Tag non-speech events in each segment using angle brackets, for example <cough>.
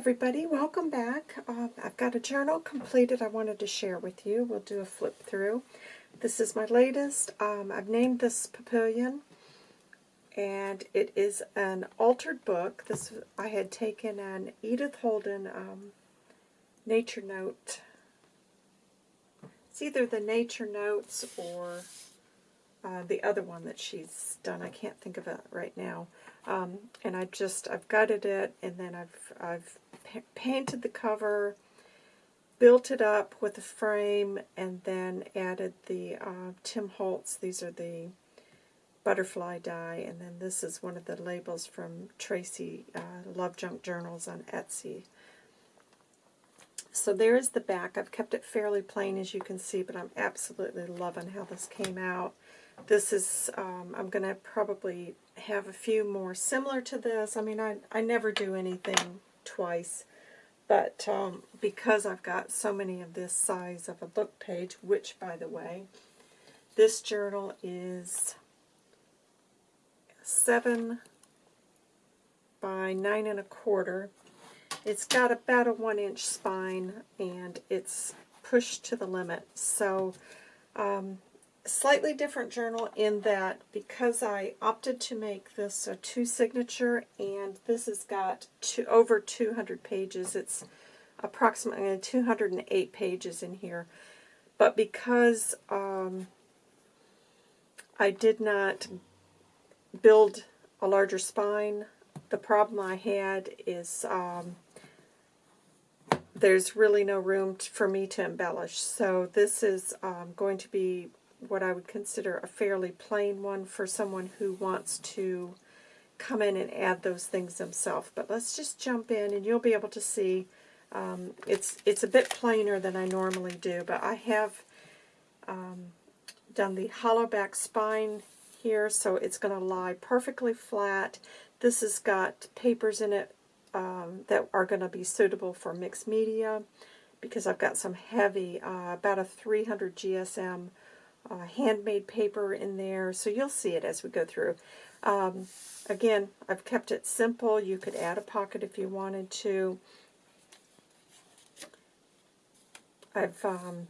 everybody, welcome back. Uh, I've got a journal completed I wanted to share with you. We'll do a flip through. This is my latest. Um, I've named this Papillion, and it is an altered book. This I had taken an Edith Holden um, Nature Note. It's either the Nature Notes or uh, the other one that she's done. I can't think of it right now. Um, and I just, I've gutted it, and then I've, I've pa painted the cover, built it up with a frame, and then added the uh, Tim Holtz. These are the butterfly die, and then this is one of the labels from Tracy uh, Love Junk Journals on Etsy. So there is the back. I've kept it fairly plain as you can see, but I'm absolutely loving how this came out. This is, um, I'm going to probably have a few more similar to this. I mean, I, I never do anything twice, but um, because I've got so many of this size of a book page, which, by the way, this journal is 7 by 9 and a quarter. It's got about a 1 inch spine, and it's pushed to the limit. So um, slightly different journal in that because I opted to make this a two signature and this has got over 200 pages. It's approximately 208 pages in here. But because um, I did not build a larger spine, the problem I had is um, there's really no room for me to embellish. So this is um, going to be what I would consider a fairly plain one for someone who wants to come in and add those things themselves. But let's just jump in and you'll be able to see um, it's it's a bit plainer than I normally do, but I have um, done the hollow back spine here, so it's going to lie perfectly flat. This has got papers in it um, that are going to be suitable for mixed media because I've got some heavy, uh, about a 300 GSM uh, handmade paper in there, so you'll see it as we go through. Um, again, I've kept it simple. You could add a pocket if you wanted to. I've um,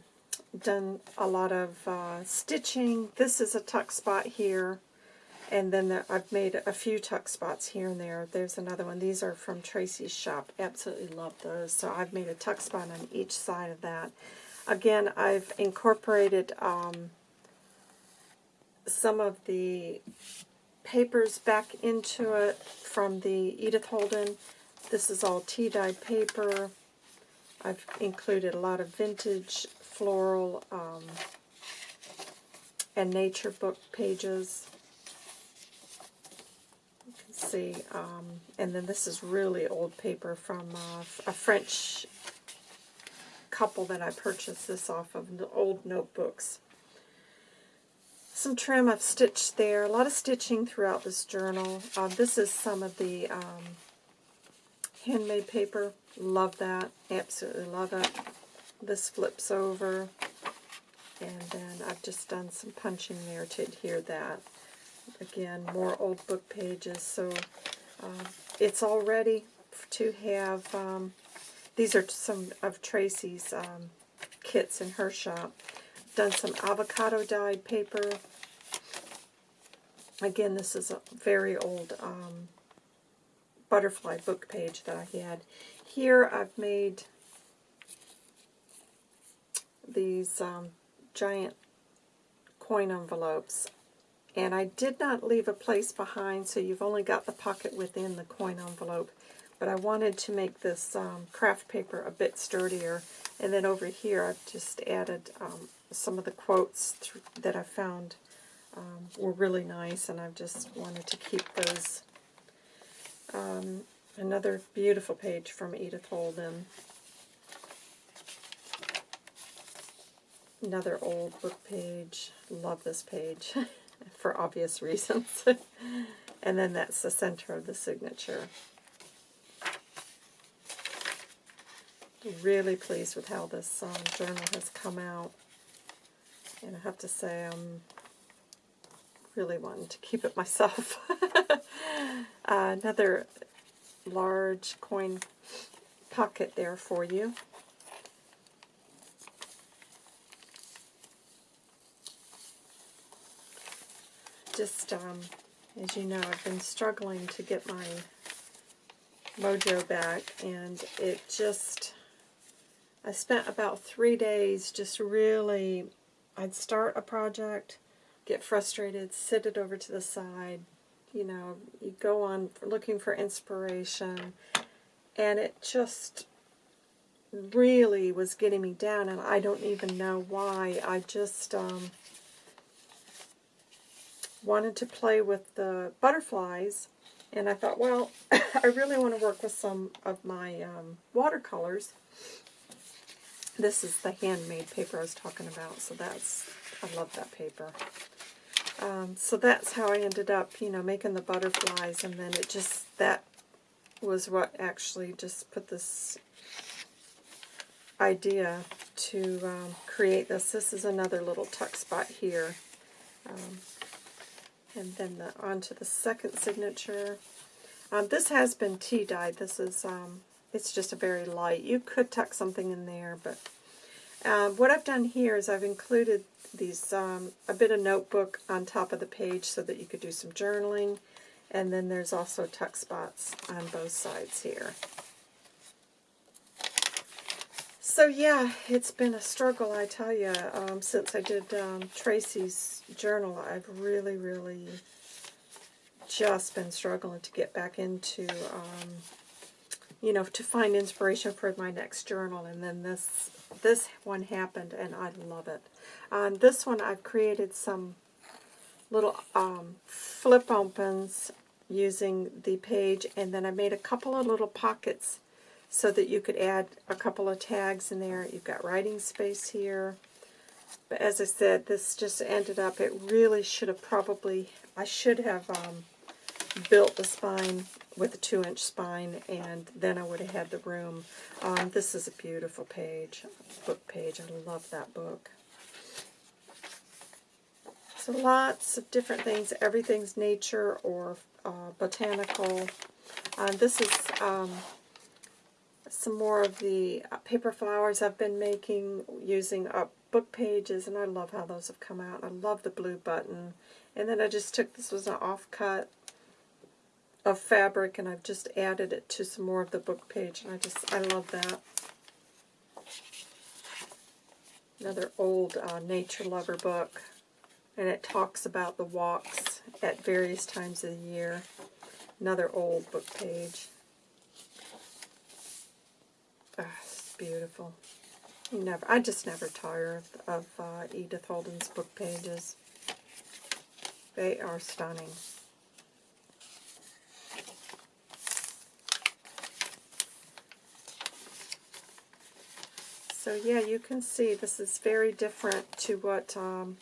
done a lot of uh, stitching. This is a tuck spot here, and then the, I've made a few tuck spots here and there. There's another one. These are from Tracy's shop. Absolutely love those. So I've made a tuck spot on each side of that. Again, I've incorporated um, some of the papers back into it from the Edith Holden. This is all tea-dyed paper. I've included a lot of vintage floral um, and nature book pages. See, um, and then this is really old paper from uh, a French couple that I purchased this off of, the old notebooks some trim I've stitched there. A lot of stitching throughout this journal. Uh, this is some of the um, handmade paper. Love that. Absolutely love it. This flips over. And then I've just done some punching there to adhere that. Again, more old book pages. So uh, it's all ready to have. Um, these are some of Tracy's um, kits in her shop done some avocado dyed paper. Again, this is a very old um, butterfly book page that I had. Here I've made these um, giant coin envelopes. And I did not leave a place behind, so you've only got the pocket within the coin envelope. But I wanted to make this um, craft paper a bit sturdier. And then over here I've just added um, some of the quotes that I found um, were really nice, and I've just wanted to keep those. Um, another beautiful page from Edith Holden. Another old book page. Love this page <laughs> for obvious reasons. <laughs> and then that's the center of the signature. Really pleased with how this um, journal has come out. And I have to say I'm really wanting to keep it myself. uh, <laughs> another large coin pocket there for you. Just, um, as you know, I've been struggling to get my mojo back, and it just, I spent about three days just really, I'd start a project, get frustrated, sit it over to the side, you know, you go on looking for inspiration, and it just really was getting me down, and I don't even know why. I just um, wanted to play with the butterflies, and I thought, well, <laughs> I really want to work with some of my um, watercolors. This is the handmade paper I was talking about, so that's, I love that paper. Um, so that's how I ended up, you know, making the butterflies, and then it just, that was what actually just put this idea to um, create this. This is another little tuck spot here. Um, and then the, onto the second signature. Um, this has been tea dyed. This is, um, it's just a very light. You could tuck something in there, but uh, what I've done here is I've included these um, a bit of notebook on top of the page so that you could do some journaling. And then there's also tuck spots on both sides here. So yeah, it's been a struggle, I tell you, um, since I did um, Tracy's journal. I've really, really just been struggling to get back into, um, you know, to find inspiration for my next journal. And then this this one happened, and I love it. On this one, I've created some little um, flip opens using the page, and then I made a couple of little pockets so that you could add a couple of tags in there. You've got writing space here. But as I said, this just ended up, it really should have probably, I should have um, built the spine with a 2-inch spine, and then I would have had the room. Um, this is a beautiful page, book page. I love that book. So lots of different things. Everything's nature or uh, botanical. Uh, this is um, some more of the uh, paper flowers I've been making using up book pages, and I love how those have come out. I love the blue button. And then I just took, this was an offcut of fabric, and I've just added it to some more of the book page, and I just, I love that. Another old uh, nature lover book, and it talks about the walks at various times of the year. Another old book page. Ah, it's beautiful. You never, I just never tire of, uh, Edith Holden's book pages. They are stunning. So yeah, you can see this is very different to what um,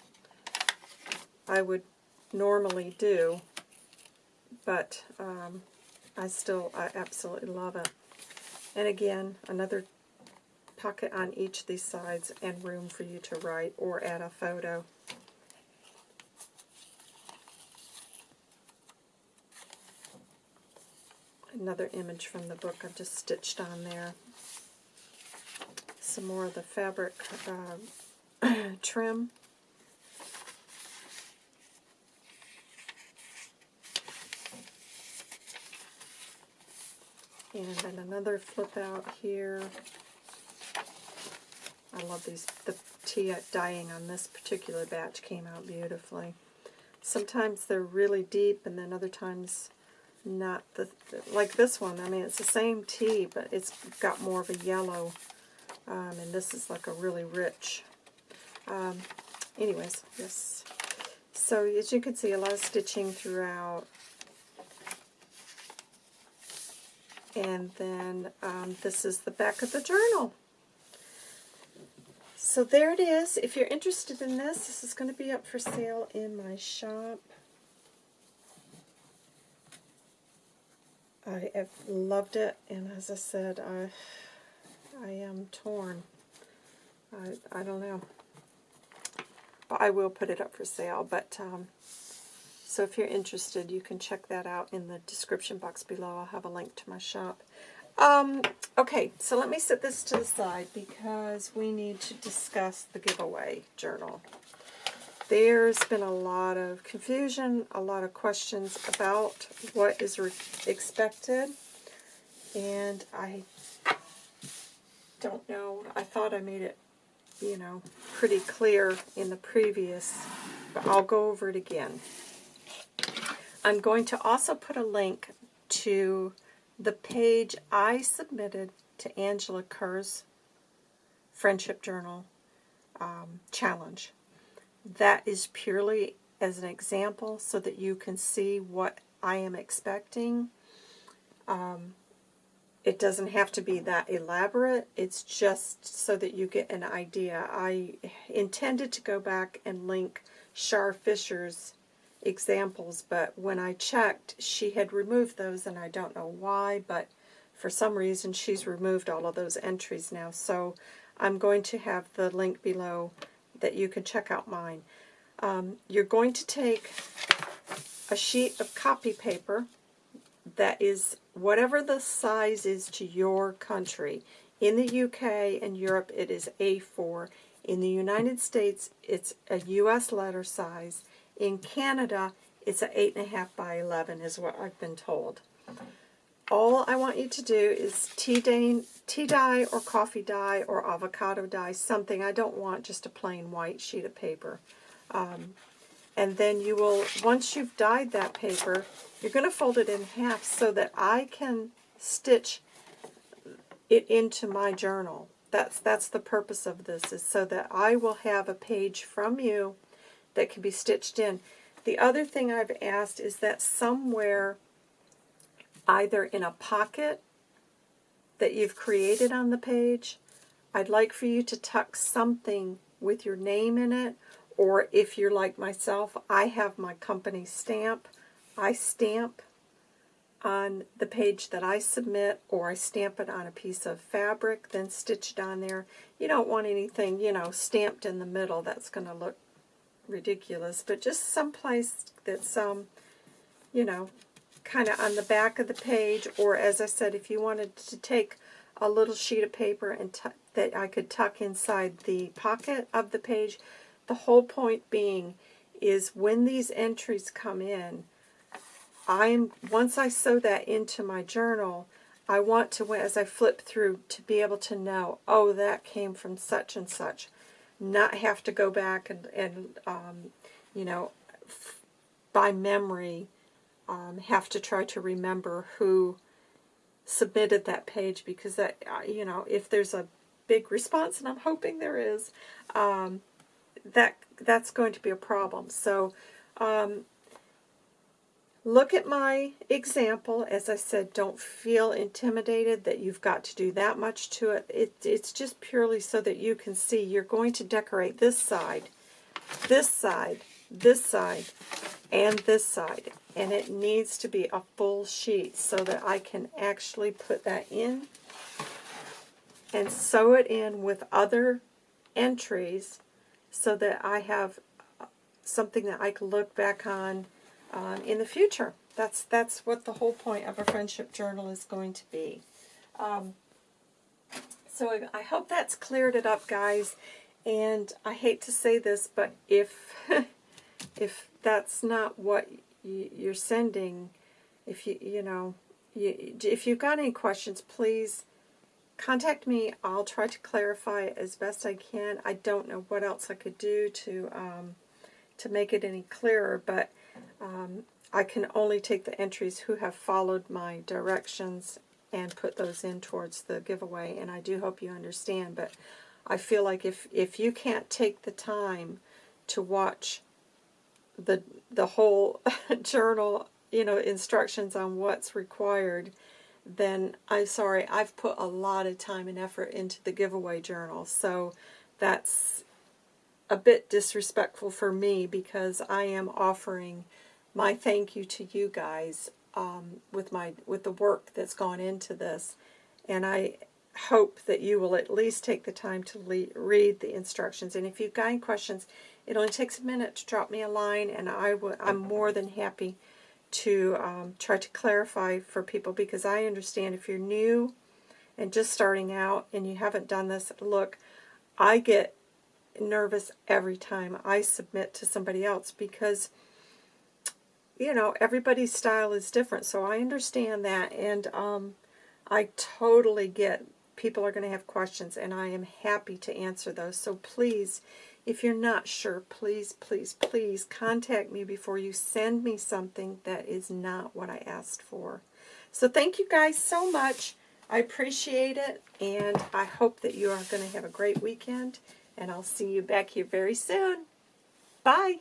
I would normally do, but um, I still, I absolutely love it. And again, another pocket on each of these sides and room for you to write or add a photo. Another image from the book I've just stitched on there some more of the fabric uh, <clears throat> trim. And then another flip out here. I love these. The tea dyeing on this particular batch came out beautifully. Sometimes they're really deep, and then other times not. The Like this one, I mean, it's the same tea, but it's got more of a yellow um, and this is like a really rich. Um, anyways, yes. So as you can see, a lot of stitching throughout. And then um, this is the back of the journal. So there it is. If you're interested in this, this is going to be up for sale in my shop. I have loved it, and as I said, I I am torn. I, I don't know. But I will put it up for sale. But um, So if you're interested, you can check that out in the description box below. I'll have a link to my shop. Um, okay, so let me set this to the side because we need to discuss the giveaway journal. There's been a lot of confusion, a lot of questions about what is expected, and I don't know. I thought I made it, you know, pretty clear in the previous, but I'll go over it again. I'm going to also put a link to the page I submitted to Angela Kerr's Friendship Journal um, challenge. That is purely as an example so that you can see what I am expecting. Um, it doesn't have to be that elaborate. It's just so that you get an idea. I intended to go back and link Shar Fisher's examples, but when I checked, she had removed those, and I don't know why, but for some reason she's removed all of those entries now. So I'm going to have the link below that you can check out mine. Um, you're going to take a sheet of copy paper that is whatever the size is to your country. In the UK and Europe, it is A4. In the United States, it's a US letter size. In Canada, it's a 8.5 by 11 is what I've been told. All I want you to do is tea dye, tea dye or coffee dye or avocado dye, something. I don't want just a plain white sheet of paper. Um, and then you will, once you've dyed that paper, you're going to fold it in half so that I can stitch it into my journal. That's, that's the purpose of this, is so that I will have a page from you that can be stitched in. The other thing I've asked is that somewhere, either in a pocket that you've created on the page, I'd like for you to tuck something with your name in it or if you're like myself, I have my company stamp. I stamp on the page that I submit, or I stamp it on a piece of fabric, then stitch it on there. You don't want anything, you know, stamped in the middle. That's going to look ridiculous. But just someplace that's, um, you know, kind of on the back of the page, or as I said, if you wanted to take a little sheet of paper and that I could tuck inside the pocket of the page, the whole point being is when these entries come in, I'm once I sew that into my journal, I want to, as I flip through, to be able to know, oh, that came from such and such. Not have to go back and, and um, you know, by memory, um, have to try to remember who submitted that page because that, uh, you know, if there's a big response, and I'm hoping there is, um, that that's going to be a problem. So um, look at my example. As I said, don't feel intimidated that you've got to do that much to it. it. It's just purely so that you can see you're going to decorate this side, this side, this side, and this side. And it needs to be a full sheet so that I can actually put that in and sew it in with other entries so that I have something that I can look back on um, in the future. That's that's what the whole point of a friendship journal is going to be. Um, so I hope that's cleared it up, guys. And I hate to say this, but if <laughs> if that's not what you're sending, if you you know, you, if you've got any questions, please contact me. I'll try to clarify as best I can. I don't know what else I could do to um, to make it any clearer, but um, I can only take the entries who have followed my directions and put those in towards the giveaway, and I do hope you understand, but I feel like if, if you can't take the time to watch the the whole <laughs> journal, you know, instructions on what's required, then I'm sorry, I've put a lot of time and effort into the giveaway journal. So that's a bit disrespectful for me because I am offering my thank you to you guys um, with my with the work that's gone into this. And I hope that you will at least take the time to read the instructions. And if you've got any questions, it only takes a minute to drop me a line, and I w I'm more than happy to um, try to clarify for people because I understand if you're new and just starting out and you haven't done this, look, I get nervous every time I submit to somebody else because you know everybody's style is different so I understand that and um, I totally get people are going to have questions and I am happy to answer those so please if you're not sure please please please contact me before you send me something that is not what I asked for so thank you guys so much I appreciate it and I hope that you are going to have a great weekend and I'll see you back here very soon. Bye.